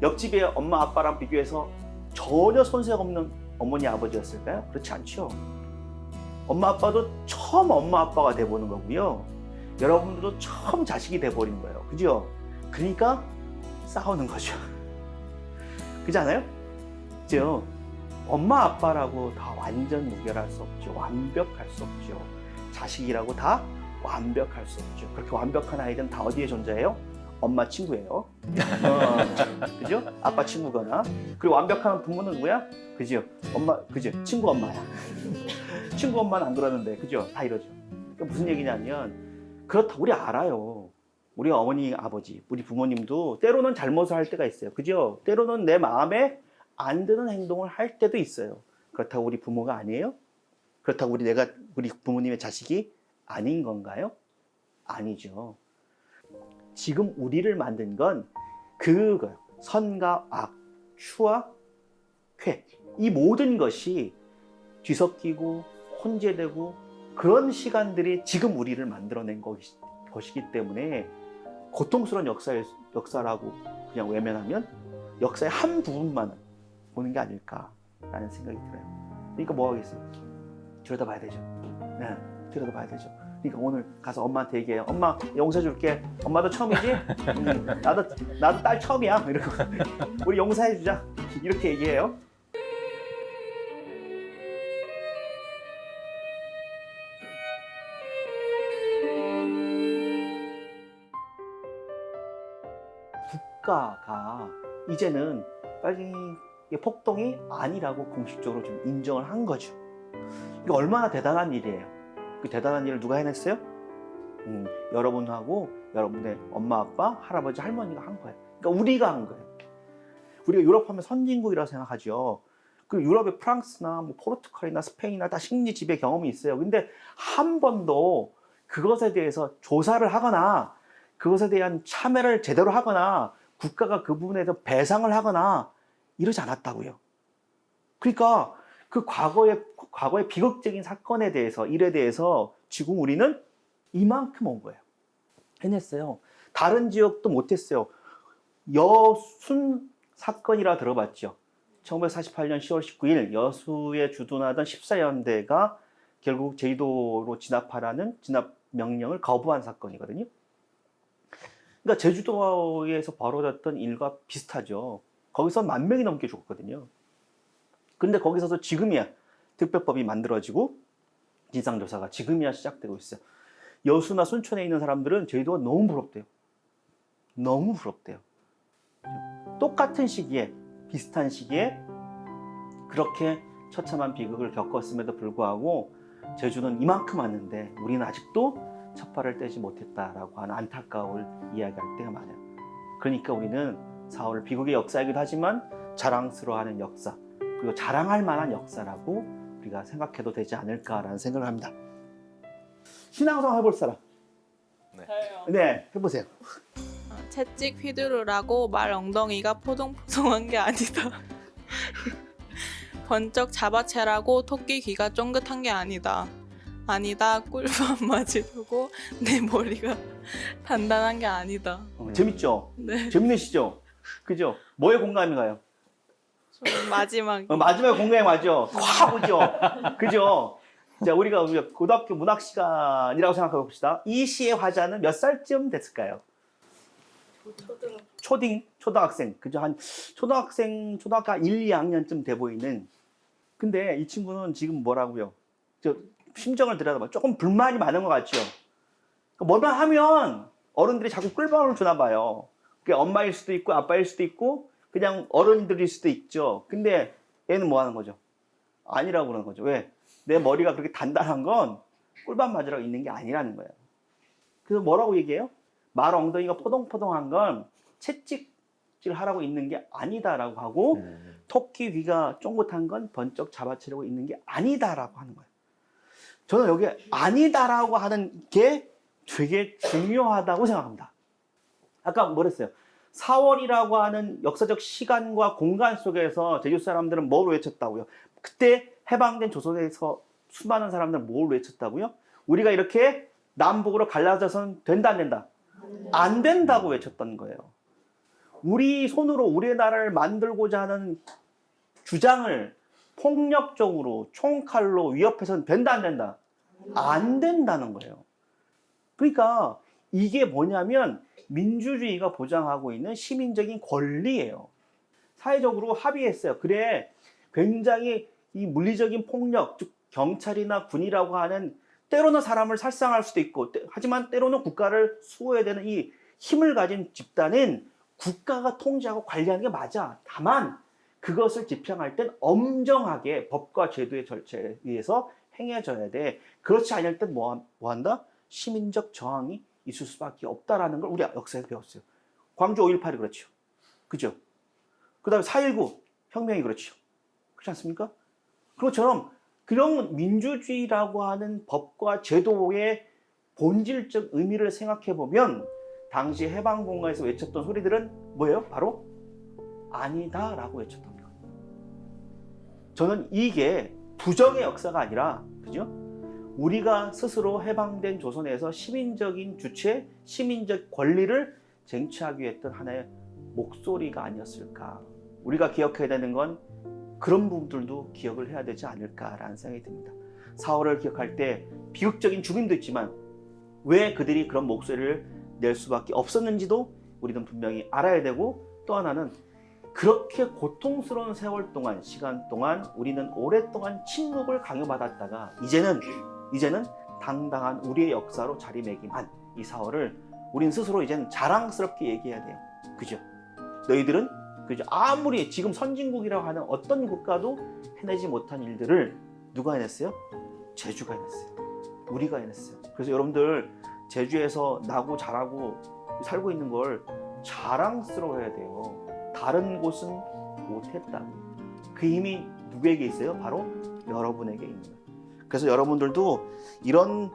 옆집의 엄마 아빠랑 비교해서 전혀 손색 없는 어머니 아버지였을까요? 그렇지 않죠. 엄마 아빠도 처음 엄마 아빠가 돼보는 거고요. 여러분들도 처음 자식이 돼버린 거예요. 그죠? 그러니까 싸우는 거죠. 그렇지 않아요? 그죠? 엄마 아빠라고 다 완전 무결할 수 없죠. 완벽할 수 없죠. 자식이라고 다 완벽할 수 없죠. 그렇게 완벽한 아이들은 다 어디에 존재해요? 엄마 친구예요. 어, 그죠? 아빠 친구거나. 그리고 완벽한 부모는 누구야? 그죠? 엄마, 그죠? 친구 엄마야. 친구 엄마는 안 그러는데, 그죠? 다 이러죠. 그러니까 무슨 얘기냐면, 그렇다, 우리 알아요. 우리 어머니, 아버지, 우리 부모님도 때로는 잘못을 할 때가 있어요. 그죠? 때로는 내 마음에 안 드는 행동을 할 때도 있어요. 그렇다고 우리 부모가 아니에요? 그렇다고 우리 내가 우리 부모님의 자식이 아닌 건가요? 아니죠. 지금 우리를 만든 건 그거예요. 선과 악, 추와 쾌. 이 모든 것이 뒤섞이고 혼재되고 그런 시간들이 지금 우리를 만들어낸 것이, 것이기 때문에 고통스러운 역사의, 역사라고 그냥 외면하면 역사의 한 부분만 보는 게 아닐까라는 생각이 들어요. 그러니까 뭐 하겠어요? 들여다봐야 되죠. 네, 들여다봐야 되죠. 그러니까 오늘 가서 엄마한테 얘기해요. 엄마 용서해 줄게. 엄마도 처음이지? 음, 나도 나도 딸 처음이야. 이러고 우리 용서해 주자. 이렇게 얘기해요. 국가가 이제는 빨리 이게 폭동이 아니라고 공식적으로 좀 인정을 한 거죠. 이거 얼마나 대단한 일이에요. 그 대단한 일을 누가 해냈어요? 음, 여러분하고 여러분의 엄마, 아빠, 할아버지, 할머니가 한 거예요. 그러니까 우리가 한 거예요. 우리가 유럽 하면 선진국이라고 생각하죠. 그 유럽의 프랑스나 뭐 포르투갈이나 스페인이나 다 식민 지배 경험이 있어요. 근데 한 번도 그것에 대해서 조사를 하거나 그것에 대한 참여를 제대로 하거나 국가가 그 부분에 대해서 배상을 하거나 이러지 않았다고요. 그러니까 그 과거의 과거의 비극적인 사건에 대해서 일에 대해서 지금 우리는 이만큼 온 거예요. 해냈어요. 다른 지역도 못했어요. 여순 사건이라 들어봤죠. 1948년 10월 19일 여수에 주둔하던 14연대가 결국 제주도로 진압하라는 진압 명령을 거부한 사건이거든요. 그러니까 제주도에서 벌어졌던 일과 비슷하죠. 거기서 만 명이 넘게 죽었거든요. 근데 거기서도 지금이야 특별법이 만들어지고 진상조사가 지금이야 시작되고 있어요. 여수나 순천에 있는 사람들은 제주도가 너무 부럽대요. 너무 부럽대요. 똑같은 시기에 비슷한 시기에 그렇게 처참한 비극을 겪었음에도 불구하고 제주는 이만큼 왔는데 우리는 아직도 첫발을 떼지 못했다라고 하는 안타까움을 이야기할 때가 많아요. 그러니까 우리는 4월 비극의 역사이기도 하지만 자랑스러워하는 역사 그리고 자랑할 만한 역사라고 우리가 생각해도 되지 않을까라는 생각을 합니다. 신앙성 해볼 사람? 네, 해보세요. 채찍 휘두르라고 말 엉덩이가 포동포동한 게 아니다. 번쩍 잡아채라고 토끼 귀가 쫑긋한 게 아니다. 아니다. 꿀밤 맞으려고 내 머리가 단단한 게 아니다. 어, 재밌죠? 네. 재밌으시죠? 그죠? 뭐에 공감이 가요? 좀 마지막. 어, 마지막에 공감이 맞죠? 확 오죠? 그죠? 자, 우리가 우리가 고등학교 문학 시간이라고 생각해 봅시다. 이 시의 화자는 몇 살쯤 됐을까요? 초딩, 초등학생, 그죠? 한 초등학생, 초등학교 한 1, 2학년쯤 돼 보이는. 근데 이 친구는 지금 뭐라고요? 저 심정을 들여다봐. 조금 불만이 많은 것 같죠? 뭐만 하면 어른들이 자꾸 꿀밤을 주나 봐요. 그게 엄마일 수도 있고 아빠일 수도 있고 그냥 어른들일 수도 있죠. 근데 얘는 뭐 하는 거죠? 아니라고 그러는 거죠. 왜? 내 머리가 그렇게 단단한 건 꿀밤 맞으라고 있는 게 아니라는 거예요. 그래서 뭐라고 얘기해요? 말 엉덩이가 포동포동한 건 채찍질 하라고 있는 게 아니다라고 하고 토끼 귀가 쫑긋한 건 번쩍 잡아채려고 있는 게 아니다라고 하는 거예요. 저는 여기 아니다라고 하는 게 되게 중요하다고 생각합니다. 아까 뭐랬어요? 4월이라고 하는 역사적 시간과 공간 속에서 제주 사람들은 뭘 외쳤다고요? 그때 해방된 조선에서 수많은 사람들은 뭘 외쳤다고요? 우리가 이렇게 남북으로 갈라져서는 된다 안 된다? 안 된다고 외쳤던 거예요. 우리 손으로 우리나라를 만들고자 하는 주장을 폭력적으로 총칼로 위협해서는 된다 안 된다? 안 된다는 거예요. 그러니까 이게 뭐냐면 민주주의가 보장하고 있는 시민적인 권리예요. 사회적으로 합의했어요. 그래, 굉장히 이 물리적인 폭력, 즉 경찰이나 군이라고 하는 때로는 사람을 살상할 수도 있고, 때- 하지만 때로는 국가를 수호해야 되는 이 힘을 가진 집단은 국가가 통제하고 관리하는 게 맞아. 다만 그것을 집행할 땐 엄정하게 법과 제도의 절차에 의해서 행해져야 돼. 그렇지 않을 땐 뭐, 뭐 한다? 시민적 저항이 있을 수밖에 없다라는 걸 우리 역사에서 배웠어요. 광주 5.18이 그렇죠. 그죠? 그 다음에 4.19 혁명이 그렇죠. 그렇지 않습니까? 그것처럼 그런 민주주의라고 하는 법과 제도의 본질적 의미를 생각해 보면 당시 해방공간에서 외쳤던 소리들은 뭐예요? 바로 아니다라고 외쳤던. 저는 이게 부정의 역사가 아니라 그죠? 우리가 스스로 해방된 조선에서 시민적인 주체, 시민적 권리를 쟁취하기 위해 했던 하나의 목소리가 아니었을까. 우리가 기억해야 되는 건 그런 부분들도 기억을 해야 되지 않을까라는 생각이 듭니다. 4월을 기억할 때 비극적인 죽음도 있지만 왜 그들이 그런 목소리를 낼 수밖에 없었는지도 우리는 분명히 알아야 되고 또 하나는 그렇게 고통스러운 세월 동안 시간 동안 우리는 오랫동안 침묵을 강요받았다가 이제는 이제는 당당한 우리의 역사로 자리매김한 이 4월을 우린 스스로 이제는 자랑스럽게 얘기해야 돼요. 그죠? 너희들은 그죠? 아무리 지금 선진국이라고 하는 어떤 국가도 해내지 못한 일들을 누가 해냈어요? 제주가 해냈어요. 우리가 해냈어요. 그래서 여러분들 제주에서 나고 자라고 살고 있는 걸 자랑스러워해야 돼요. 다른 곳은 못했다고. 그 힘이 누구에게 있어요? 바로 여러분에게 있는 거예요. 그래서 여러분들도 이런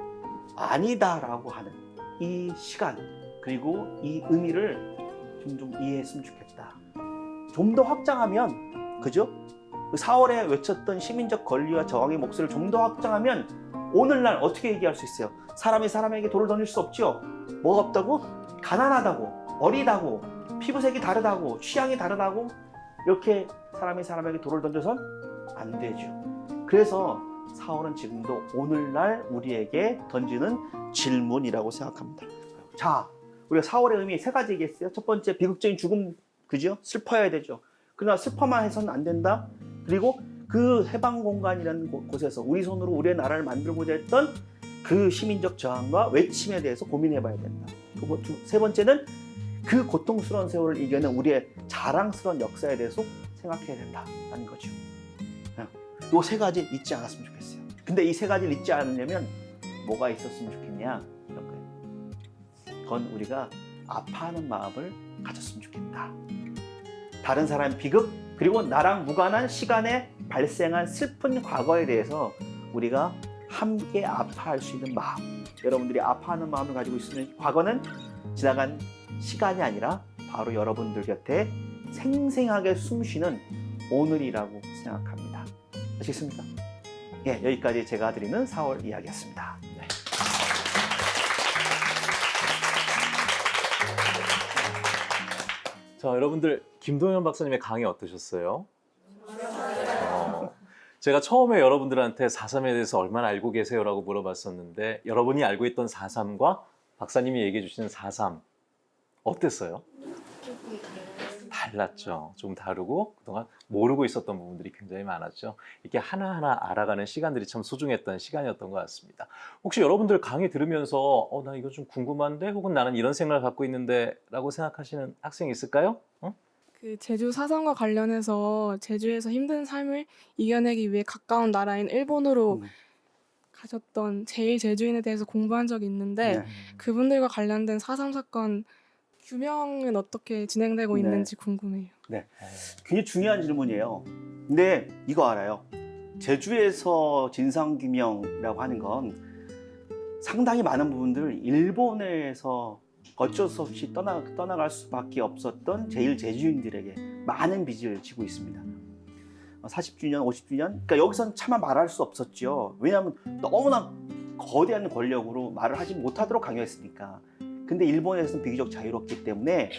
아니다라고 하는 이 시간 그리고 이 의미를 좀, 좀 이해했으면 좋겠다. 좀 더 확장하면 그죠? 그 4월에 외쳤던 시민적 권리와 저항의 목소리를 좀 더 확장하면 오늘날 어떻게 얘기할 수 있어요? 사람이 사람에게 돌을 던질 수 없죠? 뭐가 없다고? 가난하다고, 어리다고, 피부색이 다르다고, 취향이 다르다고 이렇게 사람이 사람에게 돌을 던져선 안 되죠. 그래서 4월은 지금도 오늘날 우리에게 던지는 질문이라고 생각합니다. 자, 우리가 4월의 의미 세 가지 얘기했어요. 첫 번째, 비극적인 죽음, 그죠? 슬퍼야 되죠. 그러나 슬퍼만 해서는 안 된다. 그리고 그 해방 공간이라는 곳- 곳에서 우리 손으로 우리의 나라를 만들고자 했던 그 시민적 저항과 외침에 대해서 고민해 봐야 된다. 두- 세 번째는 그 고통스러운 세월을 이겨낸 우리의 자랑스러운 역사에 대해서 생각해야 된다는 거죠. 이 세 가지 잊지 않았으면 좋겠어요. 근데 이 세 가지를 잊지 않으려면 뭐가 있었으면 좋겠냐? 이런 거예요. 그건 우리가 아파하는 마음을 가졌으면 좋겠다. 다른 사람 비극 그리고 나랑 무관한 시간에 발생한 슬픈 과거에 대해서 우리가 함께 아파할 수 있는 마음. 여러분들이 아파하는 마음을 가지고 있으면 과거는 지나간 시간이 아니라 바로 여러분들 곁에 생생하게 숨쉬는 오늘이라고 생각합니다. 아시겠습니까? 예, 여기까지 제가 드리는 4월 이야기였습니다. 네. 자, 여러분들 김동현 박사님의 강의 어떠셨어요? 어, 제가 처음에 여러분들한테 4.3에 대해서 얼마나 알고 계세요 라고 물어봤었는데 여러분이 알고 있던 4.3과 박사님이 얘기해 주시는 4.3 어땠어요? 달랐죠. 좀 다르고 그동안 모르고 있었던 부분들이 굉장히 많았죠. 이렇게 하나하나 알아가는 시간들이 참 소중했던 시간이었던 것 같습니다. 혹시 여러분들 강의 들으면서 어, 나 이거 좀 궁금한데 혹은 나는 이런 생각을 갖고 있는데 라고 생각하시는 학생이 있을까요? 어? 그 제주 사상과 관련해서 제주에서 힘든 삶을 이겨내기 위해 가까운 나라인 일본으로 음. 가셨던 제일 제주인에 대해서 공부한 적이 있는데 네. 그분들과 관련된 4.3 사건 규명은 어떻게 진행되고 네. 있는지 궁금해요. 굉장히 중요한 질문이에요. 근데 이거 알아요. 제주에서 진상규명이라고 하는 건 상당히 많은 부분들 일본에서 어쩔 수 없이 떠나, 떠나갈 수밖에 없었던 제일 제주인들에게 많은 빚을 지고 있습니다. 40주년, 50주년, 그러니까 여기서는 차마 말할 수 없었죠. 왜냐하면 너무나 거대한 권력으로 말을 하지 못하도록 강요했으니까. 근데 일본에서는 비교적 자유롭기 때문에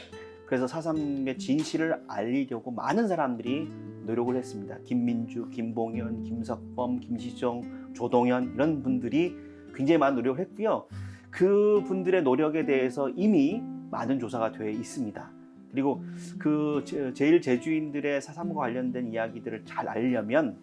그래서 4.3의 진실을 알리려고 많은 사람들이 노력을 했습니다. 김민주, 김봉현, 김석범, 김시정, 조동현 이런 분들이 굉장히 많은 노력을 했고요. 그 분들의 노력에 대해서 이미 많은 조사가 되어 있습니다. 그리고 그 제- 제일 제주인들의 사삼과 관련된 이야기들을 잘 알려면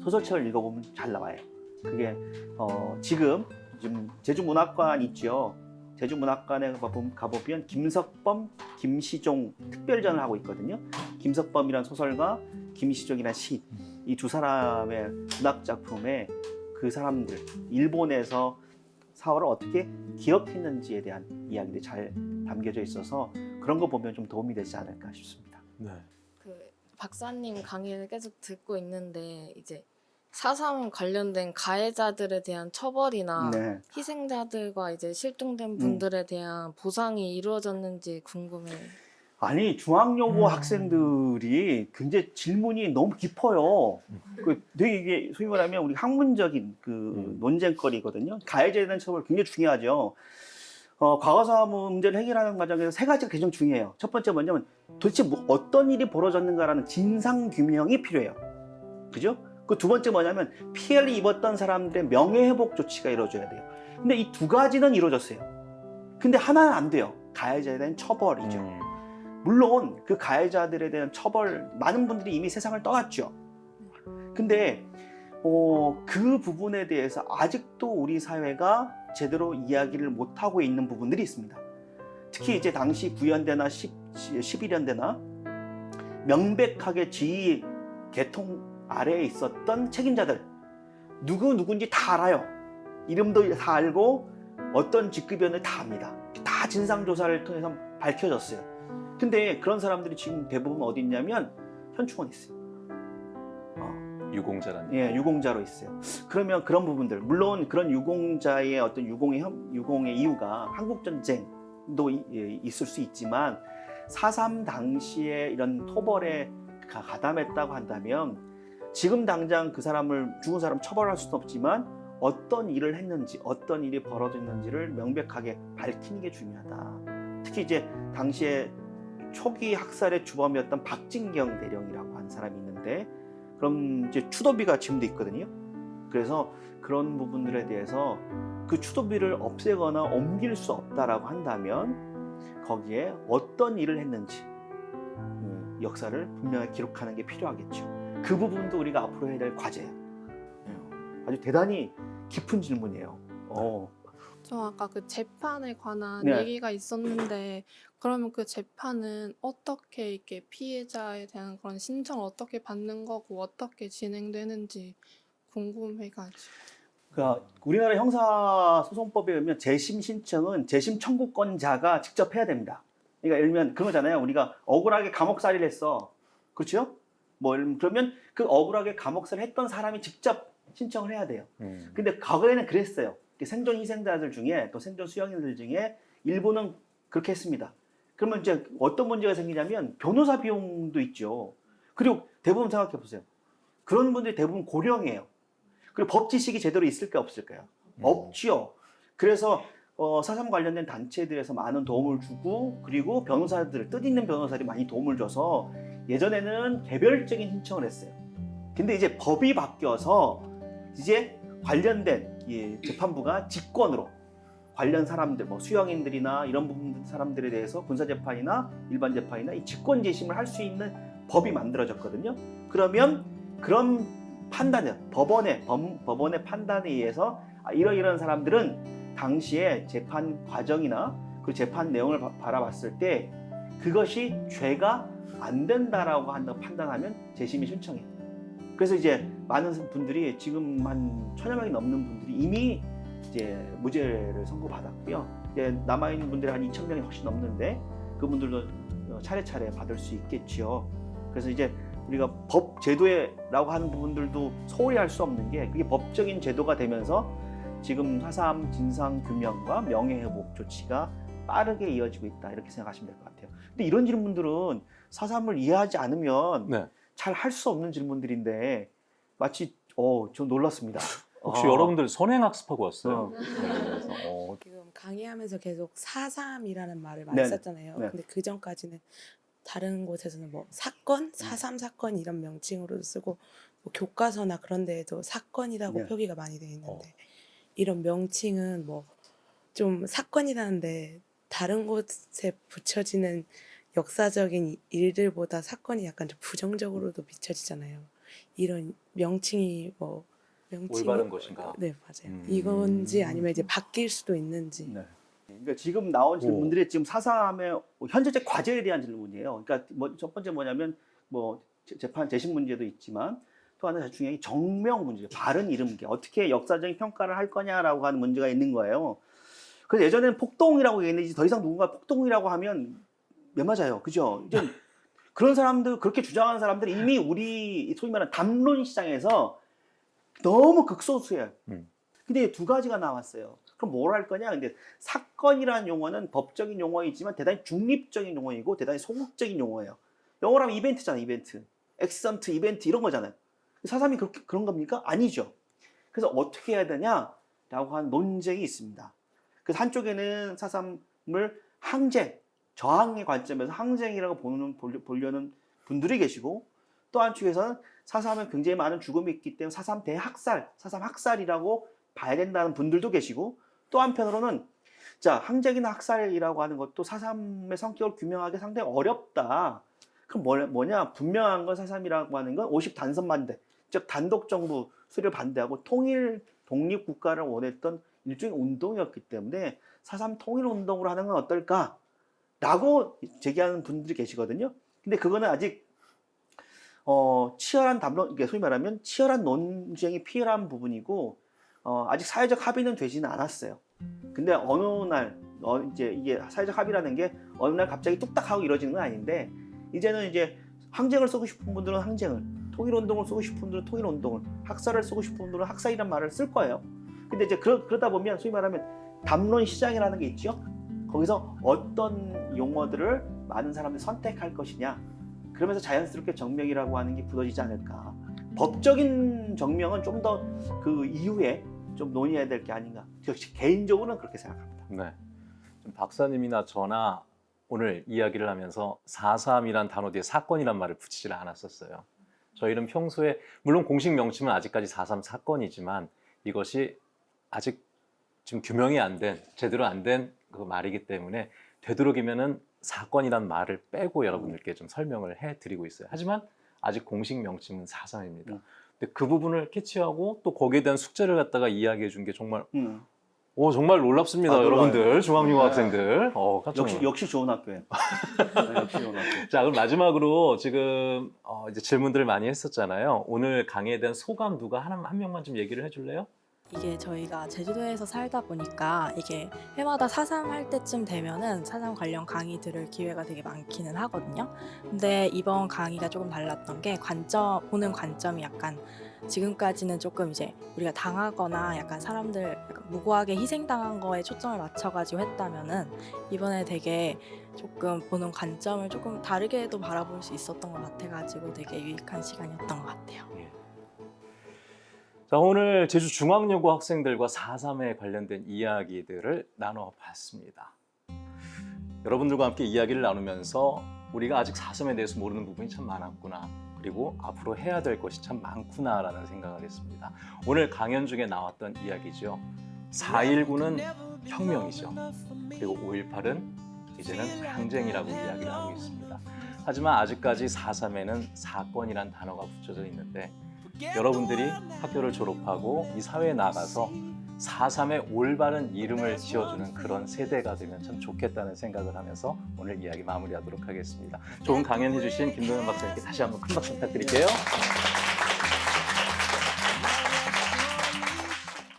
소설책을 읽어보면 잘 나와요. 그게 어, 지금 지금 제주문학관 있죠. 제주문학관에 가보면, 김석범, 김시종 특별전을 하고 있거든요. 김석범이란 소설가, 김시종이란 시, 이두 사람의 문학 작품에 그 사람들 일본에서 사월을 어떻게 기억했는지에 대한 이야기들이 잘 담겨져 있어서 그런 거 보면 좀 도움이 되지 않을까 싶습니다. 네. 그 박사님 강의를 계속 듣고 있는데 이제 사삼 관련된 가해자들에 대한 처벌이나 네. 희생자들과 이제 실종된 음. 분들에 대한 보상이 이루어졌는지 궁금해요. 아니 중학여고 학생들이 굉장히 질문이 너무 깊어요. 그 되게 이게 소위 말하면 우리 학문적인 그 논쟁거리거든요. 가해자에 대한 처벌 굉장히 중요하죠. 어, 과거사 문제를 해결하는 과정에서 세 가지가 가장 중요해요. 첫 번째 뭐냐면 도대체 뭐 어떤 일이 벌어졌는가라는 진상 규명이 필요해요. 그죠? 그 두 번째 뭐냐면 피해를 입었던 사람들의 명예회복 조치가 이루어져야 돼요. 근데 이 두 가지는 이루어졌어요. 근데 하나는 안 돼요. 가해자에 대한 처벌이죠. 음. 물론 그 가해자들에 대한 처벌 많은 분들이 이미 세상을 떠났죠. 근데 어, 그 부분에 대해서 아직도 우리 사회가 제대로 이야기를 못 하고 있는 부분들이 있습니다. 특히 이제 당시 9연대나 10, 11연대나 명백하게 지휘 계통 아래에 있었던 책임자들 누구 누군지 다 알아요. 이름도 다 알고 어떤 직급이었는지 다 압니다. 다 진상 조사를 통해서 밝혀졌어요. 근데 그런 사람들이 지금 대부분 어디 있냐면 현충원에 있어요. 유공자라는. 예, 유공자로 있어요. 그러면 그런 부분들, 물론 그런 유공자의 어떤 유공의, 혐- 유공의 이유가 한국전쟁도 이- 예, 있을 수 있지만 4.3 당시에 이런 토벌에 가- 가담했다고 한다면 지금 당장 그 사람을, 죽은 사람 처벌할 수는 없지만 어떤 일을 했는지, 어떤 일이 벌어졌는지를 명백하게 밝히는 게 중요하다. 특히 이제 당시에 초기 학살의 주범이었던 박진경 대령이라고 하는 사람이 있는데 그럼 이제 추도비가 지금도 있거든요. 그래서 그런 부분들에 대해서 그 추도비를 없애거나 옮길 수 없다라고 한다면 거기에 어떤 일을 했는지 음, 역사를 분명히 기록하는 게 필요하겠죠. 그 부분도 우리가 앞으로 해야 될 과제예요. 예. 아주 대단히 깊은 질문이에요. 어. 저 아까 그 재판에 관한 네. 얘기가 있었는데 그러면 그 재판은 어떻게 이렇게 피해자에 대한 그런 신청을 어떻게 받는 거고 어떻게 진행되는지 궁금해가지고 그러니까 우리나라 형사소송법에 의하면 재심 신청은 재심 청구권자가 직접 해야 됩니다. 그러니까 예를 들면 그런 거잖아요. 우리가 억울하게 감옥살이를 했어. 그렇죠? 뭐 그러면 그 억울하게 감옥살이 했던 사람이 직접 신청을 해야 돼요. 음. 근데 과거에는 그랬어요. 생존 희생자들 중에 또 생존 수용인들 중에 일부는 그렇게 했습니다. 그러면 이제 어떤 문제가 생기냐면 변호사 비용도 있죠. 그리고 대부분 생각해 보세요. 그런 분들이 대부분 고령이에요. 그리고 법 지식이 제대로 있을까 없을까요? 없지요. 그래서 어, 사삼 관련된 단체들에서 많은 도움을 주고 그리고 변호사들 뜻있는 변호사들이 많이 도움을 줘서 예전에는 개별적인 신청을 했어요. 근데 이제 법이 바뀌어서 이제 관련된 이 재판부가 직권으로 관련 사람들, 뭐 수용인들이나 이런 부분 사람들에 대해서 군사 재판이나 일반 재판이나 이 직권 재심을 할 수 있는 법이 만들어졌거든요. 그러면 그런 판단을 법원의 법, 법원의 판단에 의해서 아, 이러이러한 사람들은 당시에 재판 과정이나 그 재판 내용을 바, 바라봤을 때 그것이 죄가 안 된다라고 한다 판단하면 재심이 신청해요. 그래서 이제 많은 분들이 지금 한 천여 명이 넘는 분들이 이미 이제 무죄를 선고받았고요. 이제 남아있는 분들이 한 2천 명이 훨씬 넘는데 그분들도 어, 차례차례 받을 수 있겠지요. 그래서 이제 우리가 법 제도라고 하는 부분들도 소홀히 할 수 없는 게 그게 법적인 제도가 되면서 지금 사삼 진상 규명과 명예 회복 조치가 빠르게 이어지고 있다 이렇게 생각하시면 될 것 같아요. 근데 이런 질문들은 사삼을 이해하지 않으면 네. 잘할 수 없는 질문들인데 마치 어 좀 놀랐습니다. 혹시 어. 여러분들 선행학습하고 왔어요? 어. 네, 어, 지금 강의하면서 계속 사삼이라는 말을 많이 네네. 썼잖아요. 네. 근데 그 전까지는 다른 곳에서는 뭐 사건, 사삼 사건 이런 명칭으로 쓰고 뭐 교과서나 그런 데에도 사건이라고 네. 표기가 많이 돼 있는데 어. 이런 명칭은 뭐 좀 사건이라는데 다른 곳에 붙여지는 역사적인 일들보다 사건이 약간 좀 부정적으로도 비춰지잖아요. 이런 명칭이 뭐 명칭이 올바른 것인가? 네 맞아요. 음. 이건지 아니면 이제 바뀔 수도 있는지. 네. 그러니까 지금 나온 오. 질문들이 지금 사삼의 현재적 과제에 대한 질문이에요. 그러니까 뭐 첫 번째 뭐냐면 뭐 재- 재판 재심 문제도 있지만 또 하나 중요한 게 정명 문제, 바른 이름기 어떻게 역사적인 평가를 할 거냐라고 하는 문제가 있는 거예요. 그래서 예전에는 폭동이라고 얘기했는데 더 이상 누군가 폭동이라고 하면 몇 맞아요, 그죠? 이제 그런 사람들 그렇게 주장하는 사람들이 이미 우리 소위 말하는 담론 시장에서 너무 극소수예요. 음. 근데 두 가지가 나왔어요. 그럼 뭘 할 거냐? 근데 사건이라는 용어는 법적인 용어이지만 대단히 중립적인 용어이고 대단히 소극적인 용어예요. 영어로 하면 이벤트잖아요, 이벤트. 액선트, 이벤트 이런 거잖아요. 사삼이 그렇게, 그런 겁니까? 아니죠. 그래서 어떻게 해야 되냐라고 하는 논쟁이 있습니다. 그래서 한쪽에는 사삼을 항쟁, 저항의 관점에서 항쟁이라고 보는, 보려- 보려는 분들이 계시고 또 한쪽에서는 사삼은 굉장히 많은 죽음이 있기 때문에 사삼 대학살, 사삼 학살이라고 봐야 된다는 분들도 계시고 또 한편으로는 자 항쟁이나 학살이라고 하는 것도 사삼의 성격을 규명하기 상당히 어렵다. 그럼 뭐, 뭐냐 분명한 건 사삼이라고 하는 건 50 단선 반대, 즉 단독 정부 수를 반대하고 통일 독립 국가를 원했던 일종의 운동이었기 때문에 사삼 통일 운동으로 하는 건 어떨까 라고 제기하는 분들이 계시거든요. 근데 그거는 아직 어, 치열한 담론, 소위 말하면 치열한 논쟁이 필요한 부분이고 어, 아직 사회적 합의는 되지는 않았어요. 근데 어느 날 어, 이제 이게 사회적 합의라는 게 어느 날 갑자기 뚝딱 하고 이루어지는 건 아닌데 이제는 이제 항쟁을 쓰고 싶은 분들은 항쟁을 통일 운동을 쓰고 싶은 분들은 통일 운동을 학살을 쓰고 싶은 분들은 학살이란 말을 쓸 거예요. 근데 이제 그러, 그러다 보면 소위 말하면 담론 시장이라는 게 있죠. 거기서 어떤 용어들을 많은 사람들이 선택할 것이냐. 그러면서 자연스럽게 정명이라고 하는 게 굳어지지 않을까. 법적인 정명은 좀 더 그 이후에 좀 논의해야 될 게 아닌가. 역시 개인적으로는 그렇게 생각합니다. 네. 좀 박사님이나 저나 오늘 이야기를 하면서 4.3이란 단어 뒤에 사건이란 말을 붙이지를 않았었어요. 저희는 평소에 물론 공식 명칭은 아직까지 4.3 사건이지만 이것이 아직 지금 규명이 안 된, 제대로 안 된 그 말이기 때문에 되도록이면은 사건이란 말을 빼고 여러분들께 좀 설명을 해드리고 있어요. 하지만 아직 공식 명칭은 4.3입니다. 음. 근데 그 부분을 캐치하고 또 거기에 대한 숙제를 갖다가 이야기해 준 게 정말 음. 오 정말 놀랍습니다, 아. 여러분들 중앙여고 네. 학생들. 어, 역시. 역시 좋은 학교예요. 네, 역시 좋은 학교. 자, 그럼 마지막으로 지금 어, 이제 질문들을 많이 했었잖아요. 오늘 강의에 대한 소감 누가 한, 한 명만 좀 얘기를 해줄래요? 이게 저희가 제주도에서 살다 보니까 이게 해마다 사삼 할 때쯤 되면은 사삼 관련 강의 들을 기회가 되게 많기는 하거든요. 근데 이번 강의가 조금 달랐던 게 관점 보는 관점이 약간 지금까지는 조금 이제 우리가 당하거나 약간 사람들 약간 무고하게 희생당한 거에 초점을 맞춰가지고 했다면은 이번에 되게 조금 보는 관점을 조금 다르게도 바라볼 수 있었던 것 같아가지고 되게 유익한 시간이었던 것 같아요. 자, 오늘 제주 중앙여고 학생들과 4.3에 관련된 이야기들을 나눠봤습니다. 여러분들과 함께 이야기를 나누면서 우리가 아직 4.3에 대해서 모르는 부분이 참 많았구나. 그리고 앞으로 해야 될 것이 참 많구나라는 생각을 했습니다. 오늘 강연 중에 나왔던 이야기죠. 4.19는 혁명이죠. 그리고 5.18은 이제는 항쟁이라고 이야기를 하고 있습니다. 하지만 아직까지 4.3에는 사건이란 단어가 붙여져 있는데 여러분들이 학교를 졸업하고 이 사회에 나가서 4.3의 올바른 이름을 지어주는 그런 세대가 되면 참 좋겠다는 생각을 하면서 오늘 이야기 마무리하도록 하겠습니다. 좋은 강연 해주신 김동현 박사님께 다시 한번 큰 박수 부탁드릴게요.